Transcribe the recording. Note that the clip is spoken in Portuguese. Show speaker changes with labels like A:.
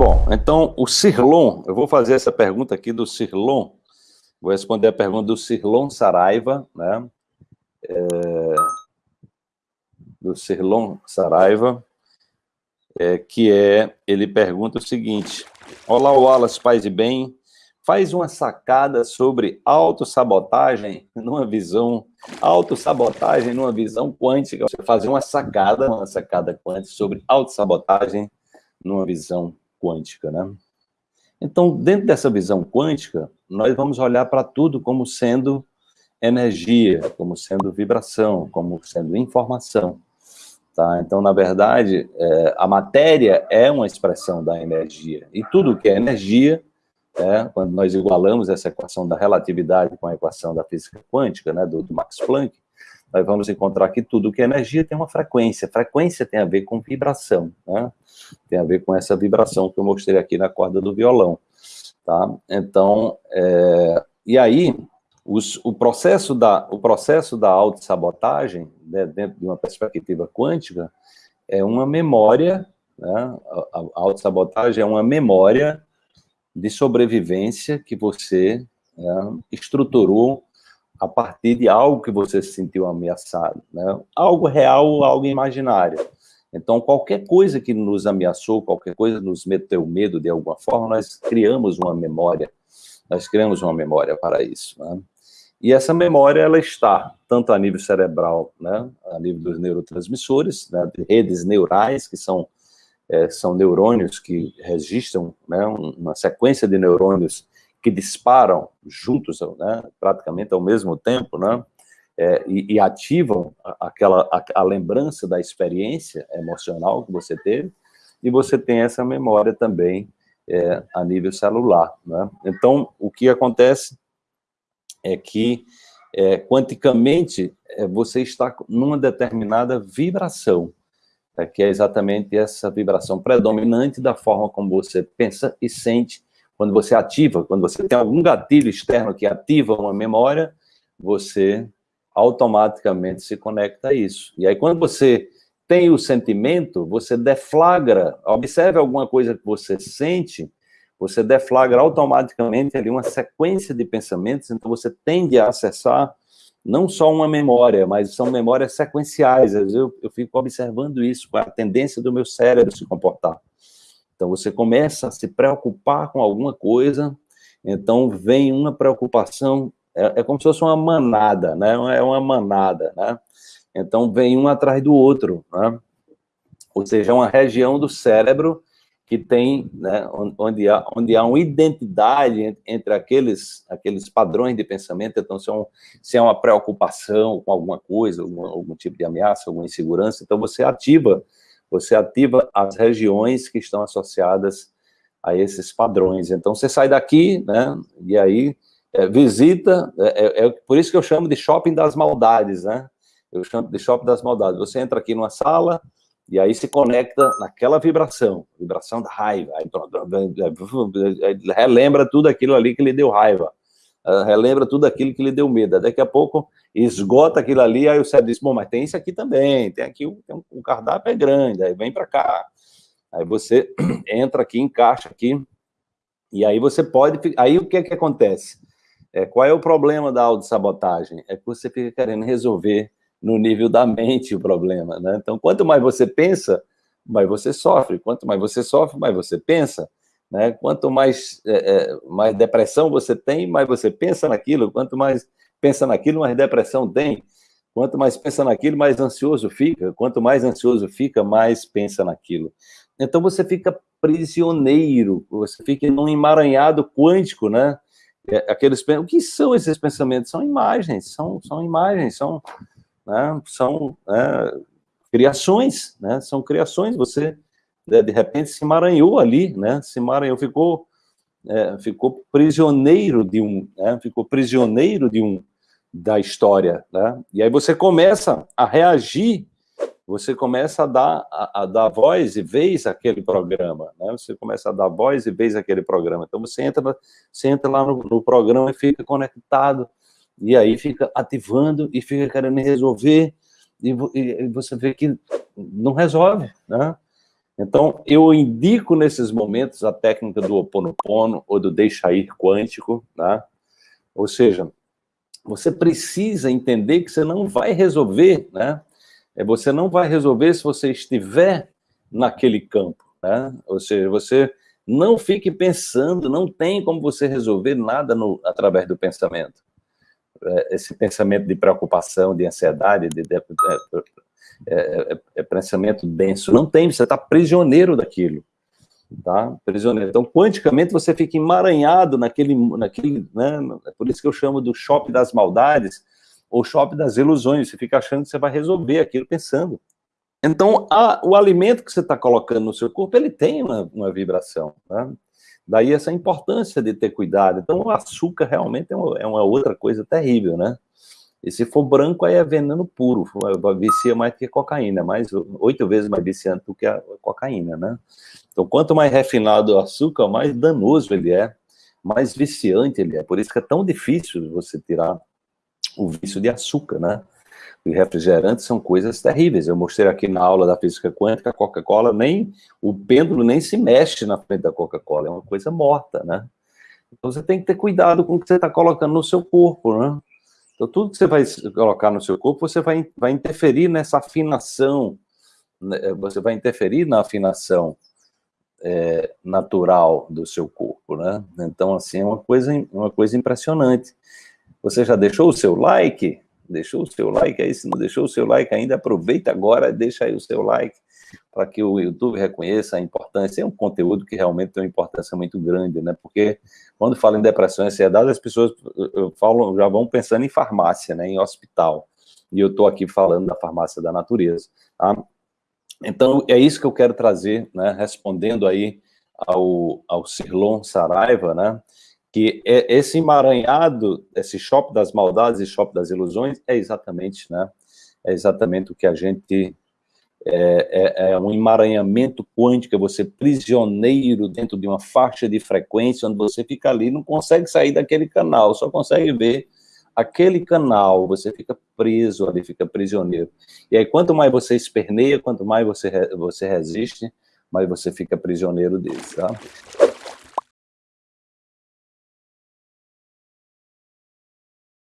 A: Bom, então o Cirlon, eu vou fazer essa pergunta aqui do Cirlon, vou responder a pergunta do Cirlon Saraiva, né? É, do Cirlon Saraiva, é, que é, ele pergunta o seguinte, Olá, Wallace, paz e bem, faz uma sacada sobre autossabotagem numa visão, autossabotagem numa visão quântica, você fazer uma sacada, uma sacada quântica sobre autossabotagem numa visão quântica, né? Então, dentro dessa visão quântica, nós vamos olhar para tudo como sendo energia, como sendo vibração, como sendo informação. Tá? Então, na verdade, é, a matéria é uma expressão da energia. E tudo que é energia, é, quando nós igualamos essa equação da relatividade com a equação da física quântica, né, do, do Max Planck, nós vamos encontrar que tudo que é energia tem uma frequência. Frequência tem a ver com vibração, né? Tem a ver com essa vibração que eu mostrei aqui na corda do violão, tá? Então, é, e aí, os, o, processo da, o processo da autossabotagem, né, dentro de uma perspectiva quântica, é uma memória, né, a, a autossabotagem é uma memória de sobrevivência que você né, estruturou a partir de algo que você se sentiu ameaçado, né? algo real ou algo imaginário. Então, qualquer coisa que nos ameaçou, qualquer coisa que nos meteu medo de alguma forma, nós criamos uma memória, nós criamos uma memória para isso. Né? E essa memória, ela está tanto a nível cerebral, né, a nível dos neurotransmissores, né, redes neurais, que são, é, são neurônios que registram né, uma sequência de neurônios que disparam juntos, né, praticamente ao mesmo tempo, né, é, e, e, ativam aquela, a, a, lembrança da experiência emocional que você teve, e você tem essa memória também é, a nível celular. Né? Então, o que acontece é que, é, quanticamente, é, você está numa determinada vibração, é, que é exatamente essa vibração predominante da forma como você pensa e sente quando você ativa, quando você tem algum gatilho externo que ativa uma memória, você automaticamente se conecta a isso. E aí, quando você tem o sentimento, você deflagra, observe alguma coisa que você sente, você deflagra automaticamente ali uma sequência de pensamentos, então você tende a acessar não só uma memória, mas são memórias sequenciais. Eu, eu fico observando isso, a tendência do meu cérebro se comportar. Então você começa a se preocupar com alguma coisa, então vem uma preocupação, é, é como se fosse uma manada, né? É uma manada, né? Então vem um atrás do outro, né? Ou seja, é uma região do cérebro que tem, né, onde, há, onde há uma identidade entre aqueles, aqueles padrões de pensamento, então se é, um, se é uma preocupação com alguma coisa, algum, algum tipo de ameaça, alguma insegurança, então você ativa, você ativa as regiões que estão associadas a esses padrões. Então você sai daqui, né, e aí é, visita, é, é, é por isso que eu chamo de shopping das maldades, né, eu chamo de shopping das maldades. Você entra aqui numa sala, e aí se conecta naquela vibração, vibração da raiva, aí, relembra tudo aquilo ali que lhe deu raiva, relembra tudo aquilo que lhe deu medo, daqui a pouco esgota aquilo ali, aí o cérebro diz, bom, mas tem isso aqui também, tem aqui, um, um cardápio é grande, aí vem para cá, aí você entra aqui, encaixa aqui, e aí você pode, aí o que é que acontece? É, qual é o problema da autossabotagem? É que você fica querendo resolver no nível da mente o problema, né? Então, quanto mais você pensa, mais você sofre. Quanto mais você sofre, mais você pensa. Né? Quanto mais, é, é, mais depressão você tem, mais você pensa naquilo. Quanto mais pensa naquilo, mais depressão tem. Quanto mais pensa naquilo, mais ansioso fica. Quanto mais ansioso fica, mais pensa naquilo. Então você fica prisioneiro, você fica num emaranhado quântico, né? É, aqueles, o que são esses pensamentos? São imagens, são, são imagens, são né, são né, criações, né, são criações, você de repente se emaranhou ali, né, se emaranhou, ficou, é, ficou prisioneiro de um, né, ficou prisioneiro de um, da história, né, e aí você começa a reagir, você começa a dar, a, a dar voz e vez àquele programa, né, você começa a dar voz e vez àquele programa, então você entra, você entra lá no, no programa e fica conectado, e aí fica ativando e fica querendo resolver, e, e você vê que não resolve, né? Então, eu indico nesses momentos a técnica do oponopono ou do deixa ir quântico, né? Ou seja, você precisa entender que você não vai resolver, né? É, você não vai resolver se você estiver naquele campo, né? Ou seja, você não fique pensando, não tem como você resolver nada no, através do pensamento. É, esse pensamento de preocupação, de ansiedade, de, de, de é, é, é, pensamento denso, não tem, você está prisioneiro daquilo tá? Prisioneiro. Então, quanticamente, você fica emaranhado naquele, naquele, né? É por isso que eu chamo do shopping das maldades, ou shopping das ilusões, você fica achando que você vai resolver aquilo pensando. Então, a, o alimento que você está colocando no seu corpo, ele tem uma, uma vibração, né? Daí essa importância de ter cuidado. Então, o açúcar realmente é uma, é uma outra coisa terrível, né? E se for branco, aí é veneno puro, vicia mais que cocaína, mais oito vezes mais viciante do que a cocaína, né? Então, quanto mais refinado o açúcar, mais danoso ele é, mais viciante ele é. Por isso que é tão difícil você tirar o vício de açúcar, né? Os refrigerantes são coisas terríveis. Eu mostrei aqui na aula da física quântica, a Coca-Cola nem, o pêndulo nem se mexe na frente da Coca-Cola, é uma coisa morta, né? Então você tem que ter cuidado com o que você está colocando no seu corpo, né? Então tudo que você vai colocar no seu corpo, você vai, vai interferir nessa afinação, né? você vai interferir na afinação é, natural do seu corpo, né? Então, assim, é uma coisa, uma coisa impressionante. Você já deixou o seu like? Deixou o seu like aí? Se não deixou o seu like ainda, aproveita agora, deixa aí o seu like, para que o YouTube reconheça a importância. É um conteúdo que realmente tem uma importância muito grande, né? Porque quando fala em depressão e ansiedade, as pessoas falam, já vão pensando em farmácia, né? Em hospital. E eu estou aqui falando da farmácia da natureza, tá? Então, é isso que eu quero trazer, né, respondendo aí ao, ao Cirlon Saraiva, né, que é esse emaranhado, esse shopping das maldades e shopping das ilusões, é exatamente, né, é exatamente o que a gente, é, é, é um emaranhamento quântico, é você prisioneiro dentro de uma faixa de frequência, onde você fica ali, não consegue sair daquele canal, só consegue ver aquele canal, você fica preso ali, fica prisioneiro. E aí, quanto mais você esperneia, quanto mais você, você resiste, mais você fica prisioneiro dele, tá?